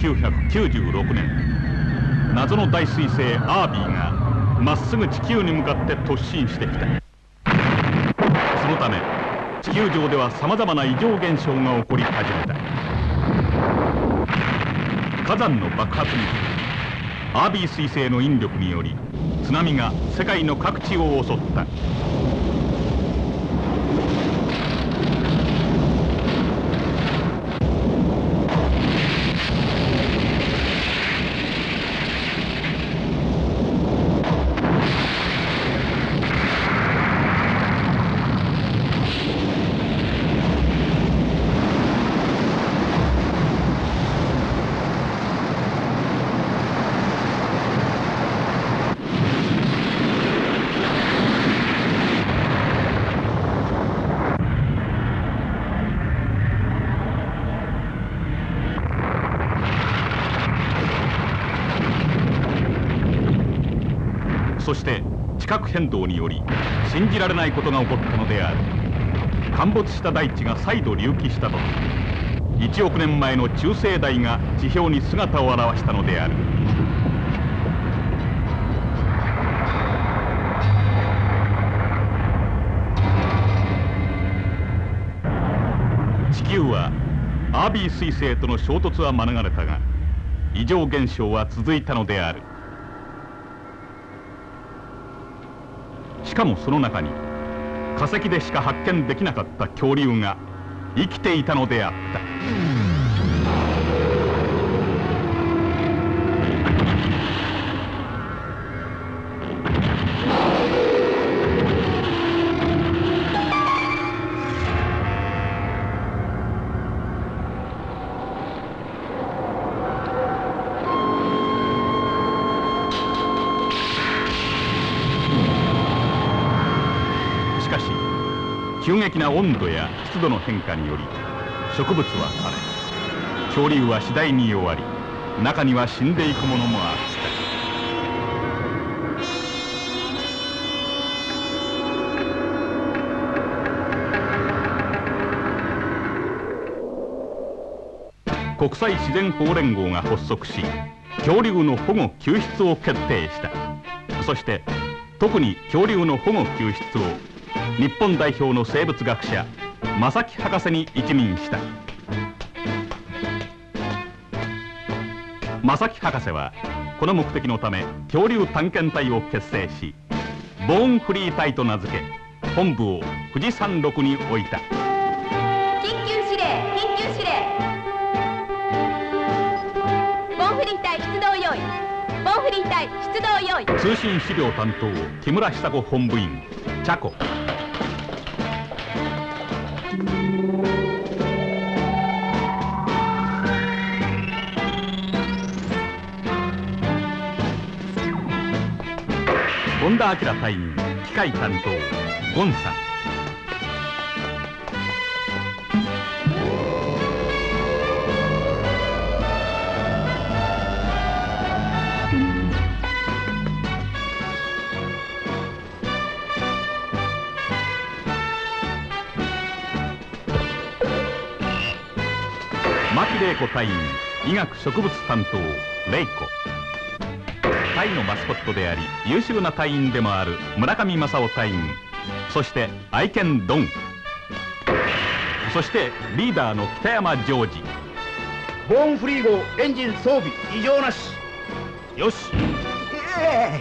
1996年謎の大彗星アービーがまっすぐ地球に向かって突進してきた。そのため地球上ではさまざまな異常現象が起こり始めた。火山の爆発にアービー彗星の引力により津波が世界の各地を襲った。そして地殻変動により信じられないことが起こったのである。陥没した大地が再度隆起した時1億年前の中生代が地表に姿を現したのである。地球はアービー彗星との衝突は免れたが異常現象は続いたのである。しかもその中に化石でしか発見できなかった恐竜が生きていたのであった。激な温度や湿度の変化により植物は枯れ恐竜は次第に弱り中には死んでいくものもあった。国際自然保護連合が発足し恐竜の保護救出を決定した。そして特に恐竜の保護救出を日本代表の生物学者正木博士に一任した。正木博士はこの目的のため恐竜探検隊を結成しボーンフリー隊と名付け本部を富士山麓に置いた。緊急指令緊急指令。ボンフリー隊出動用意。ボンフリー隊出動用意。通信資料担当木村久子本部員茶子田明隊員機械担当ゴンさん。牧玲子隊員医学植物担当玲子。隊のマスコットであり優秀な隊員でもある村上正夫隊員。そして愛犬ドン。そしてリーダーの北山ジョージ。ボーンフリー号エンジン装備異常なし。よし。え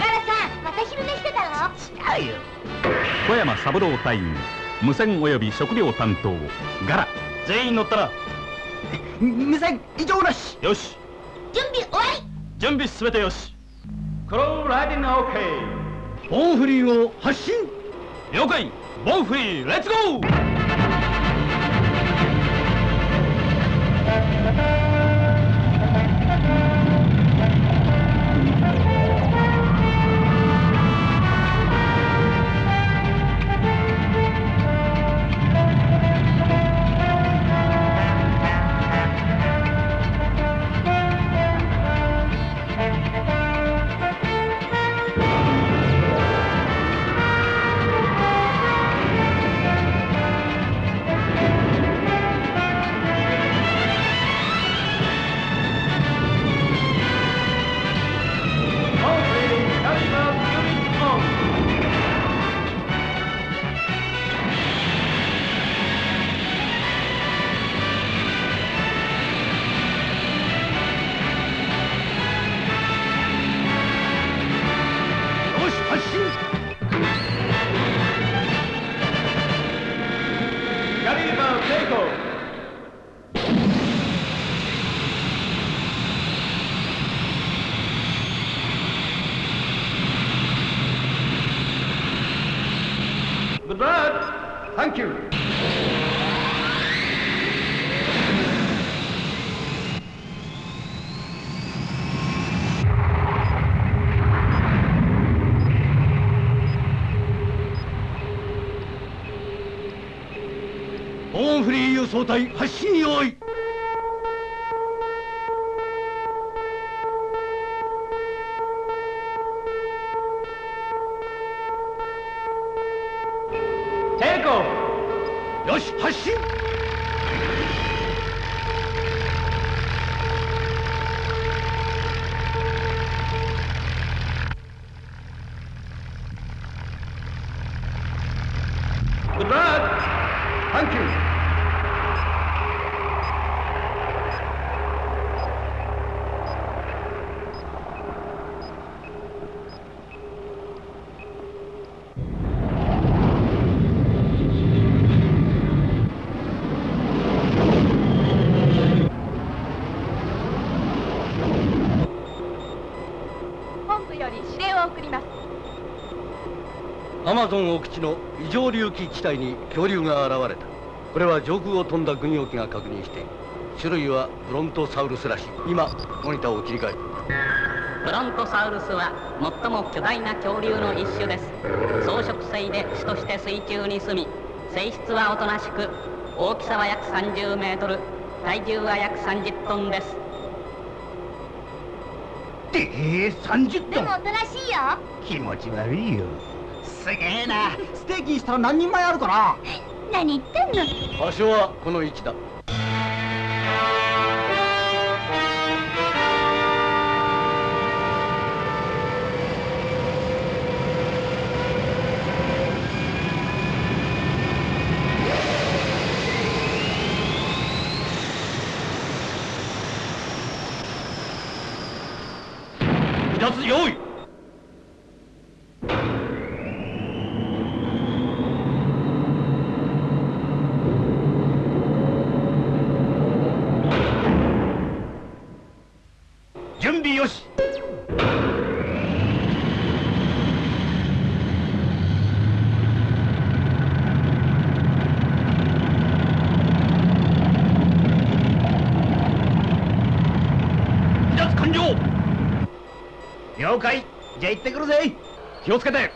ガラさんまた昼寝してたの？え違うよ。小山三郎隊員。無線及び食料担当。ガラ。全員乗ったな。無線異常なし。よし。準備終わり準備すべてよし。クローライディングオッケーボーンフリー号発進。了解。ボンフリーレッツゴー隊発進用意。よし発進マゾン奥地の異常隆起地帯に恐竜が現れた。これは上空を飛んだ軍用機が確認している。種類はブロントサウルスらしい。今モニターを切り替えるブロントサウルスは最も巨大な恐竜の一種です。草食性で主として水中に住み性質はおとなしく大きさは約30メートル体重は約30トンです。でえ30トン。でもおとなしいよ。気持ち悪いよすげえな。ステーキにしたら何人前あるかな。何言ってんの？場所はこの位置だ。離脱用意ってくるぜ。気をつけて。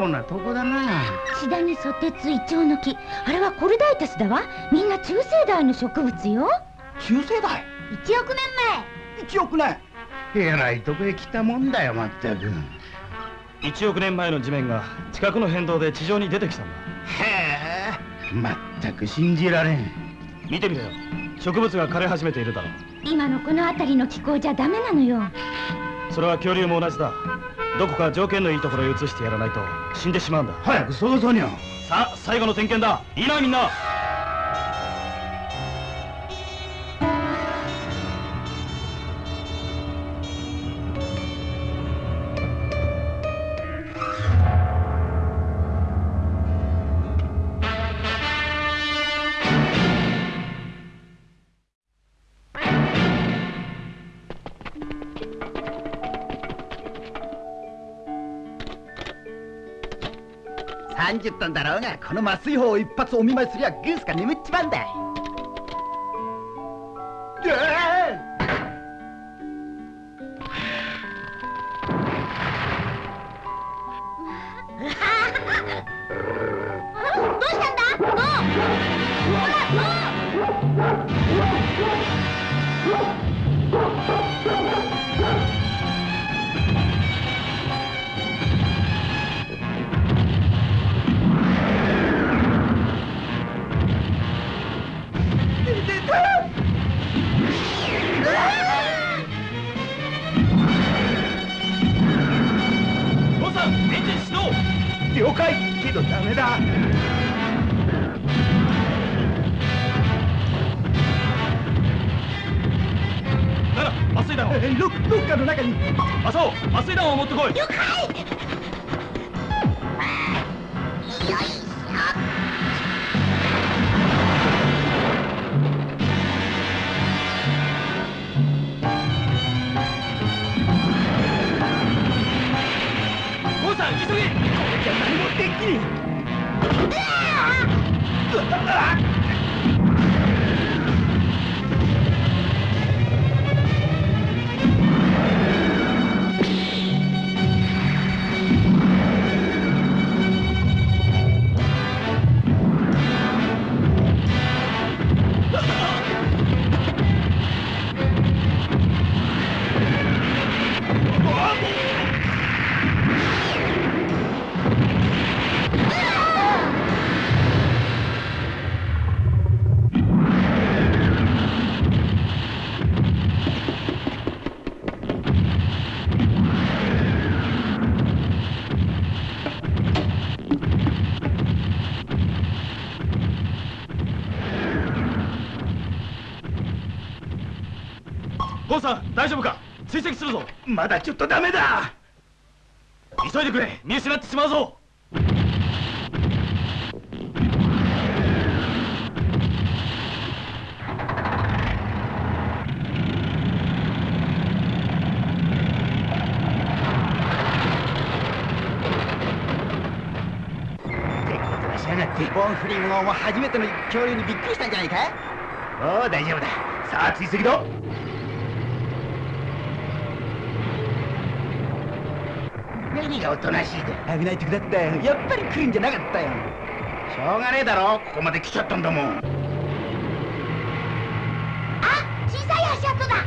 妙なとこだな。シダニソテツイチョウの木。あれはコルダイタスだわ。みんな中生代の植物よ。中世代？1億年1億年？えらいとこへ来たもんだよまったく。1億年前の地面が地殻の変動で地上に出てきたんだ。へえまったく信じられん。見てみろよ。植物が枯れ始めているだろう。今のこの辺りの気候じゃダメなのよ。それは恐竜も同じだどこか条件のいいところへ移してやらないと死んでしまうんだ。早くそうそう。にゃさあ最後の点検だ。いいなみんな30トンだろうがこの麻酔砲を一発お見舞いすりゃグースが眠っちまうんだ了解。けどダメだ。なら麻酔弾を。ロロッカーの中に。麻生麻酔弾を持ってこい。父何もできん父さん大丈夫か？追跡するぞ。まだちょっとダメだ。急いでくれ。見失ってしまうぞ。ボンフリンゴも初めての恐竜にびっくりしたんじゃないかおう大丈夫だ。さあ追跡だ何がおとなしいだ危ない時だったよやっぱり来るんじゃなかったよ。しょうがねえだろ。ここまで来ちゃったんだもん。あ小さい足跡だ。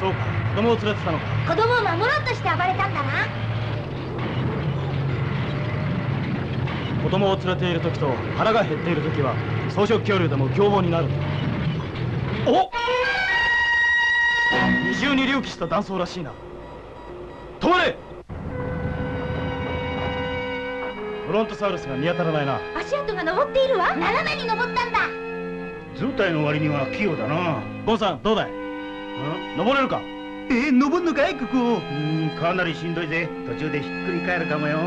そうか。子供を連れてたのか。子供を守ろうとして暴れたんだな。子供を連れている時と腹が減っている時は草食恐竜でも凶暴になる。お二重に隆起した断層らしいな。止まれ！ブロントサウルスが見当たらないな。足跡が登っているわ。斜めに登ったんだ。図体の割には器用だな。ゴンさんどうだい？登れるか？え登んのかい？ここ。うんかなりしんどいぜ。途中でひっくり返るかもよ。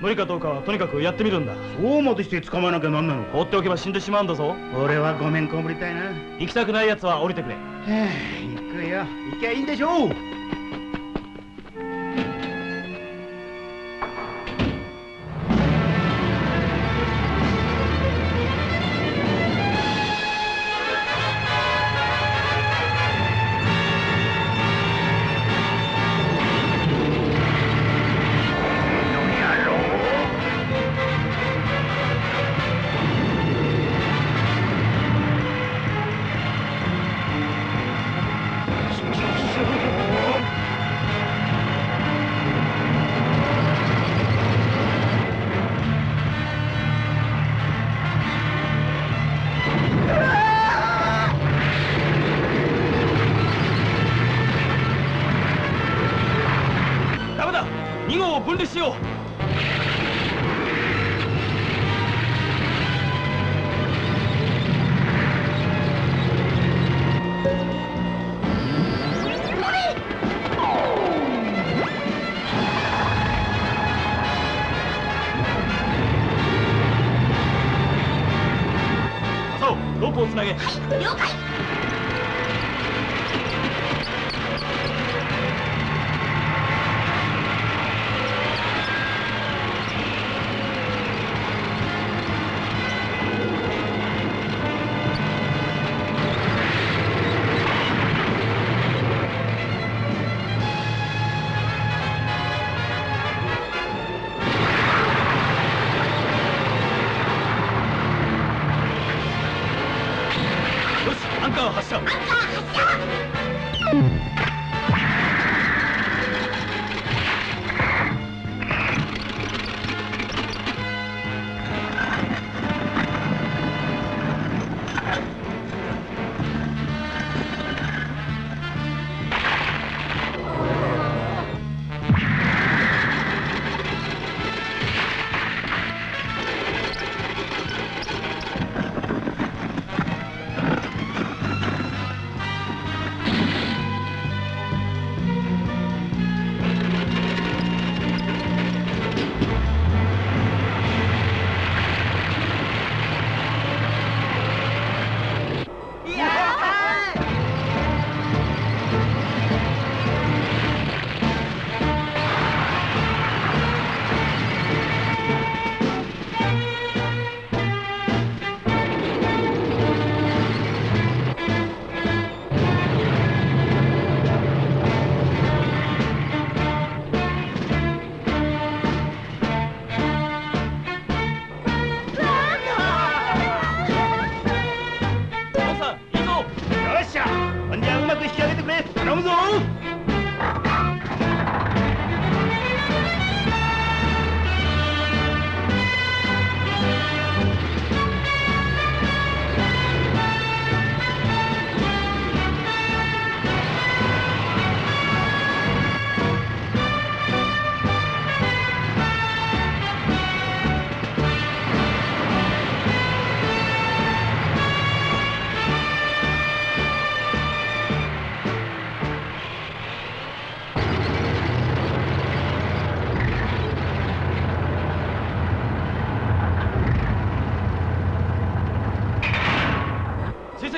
無理かどうかはとにかくやってみるんだ。そうまでして捕まえなきゃなんなの放っておけば死んでしまうんだぞ。俺はごめんこぶりたいな。行きたくない奴は降りてくれ。はあ行くよ。行きゃいいんでしょう。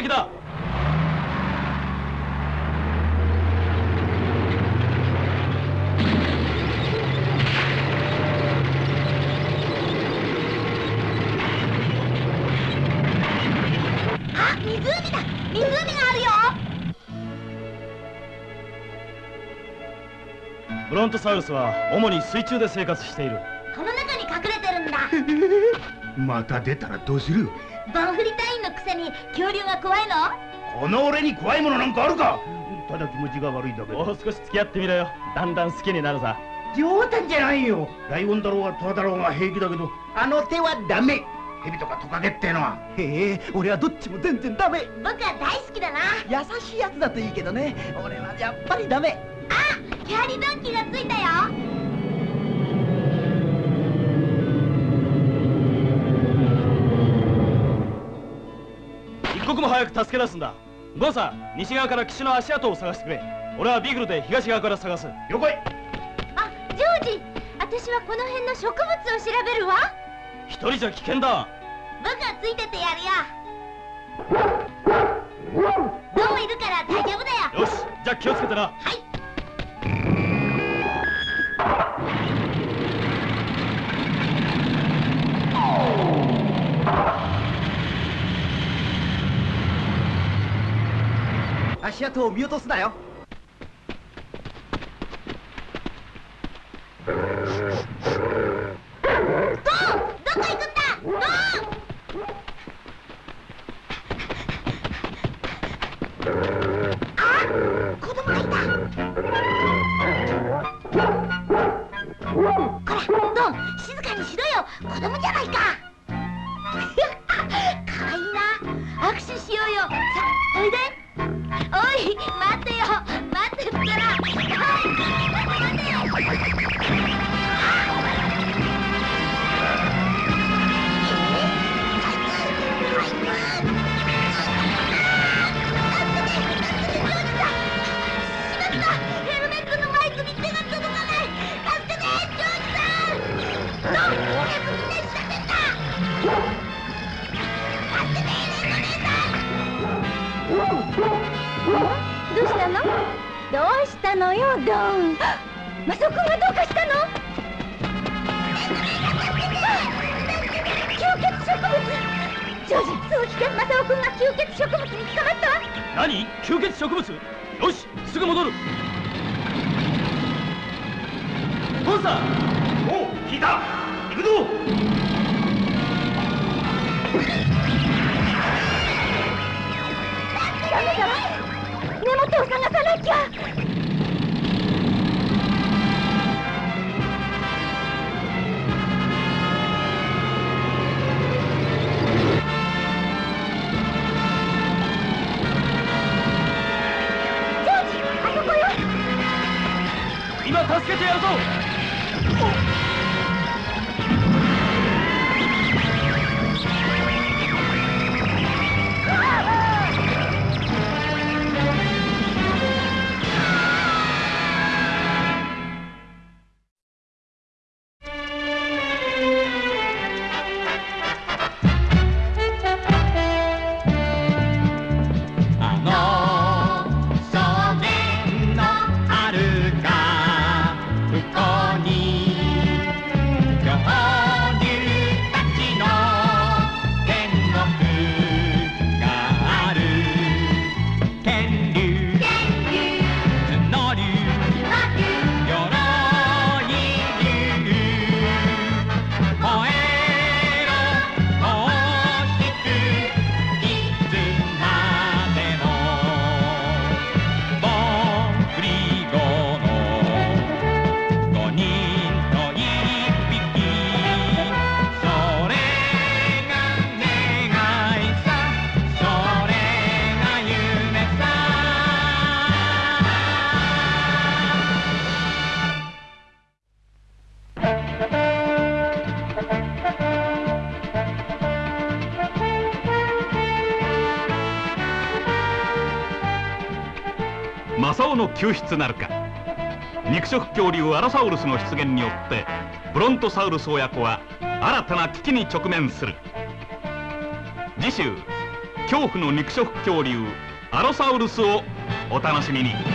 追跡だ。あ湖だ。湖があるよ。ブロントサウルスは主に水中で生活している。この中に隠れてるんだ。また出たらどうする？バンフリ隊くせに恐竜が怖いの？この俺に怖いものなんかあるか？ただ気持ちが悪いだけもう少し付き合ってみろよ。だんだん好きになるさ。冗談じゃないよ。ライオンだろうがトラだろうが平気だけど。あの手はダメ。蛇とかトカゲってのは。へえ俺はどっちも全然ダメ。僕は大好きだな。優しいやつだといいけどね。俺はやっぱりダメ。あキャリドンキーがついたよ刻も早く助け出すんだ。ゴンさん西側から岸の足跡を探してくれ。俺はビーグルで東側から探す。了解あジョージ私はこの辺の植物を調べるわ。一人じゃ危険だ。僕がついててやるよ。どういるから大丈夫だよ。よしじゃあ気をつけてな。はい足跡を見落とすなよ。おう聞いた。行くぞ。ダメだわ。根元を探さなきゃ救出なるか。肉食恐竜アロサウルスの出現によってブロントサウルス親子は新たな危機に直面する。次週恐怖の肉食恐竜アロサウルスをお楽しみに。